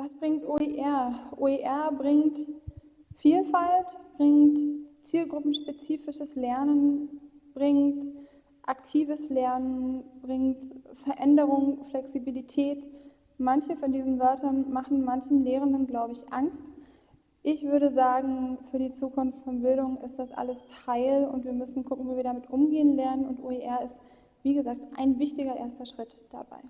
Was bringt OER? OER bringt Vielfalt, bringt zielgruppenspezifisches Lernen, bringt aktives Lernen, bringt Veränderung, Flexibilität. Manche von diesen Wörtern machen manchen Lehrenden, glaube ich, Angst. Ich würde sagen, für die Zukunft von Bildung ist das alles Teil und wir müssen gucken, wie wir damit umgehen lernen und OER ist, wie gesagt, ein wichtiger erster Schritt dabei.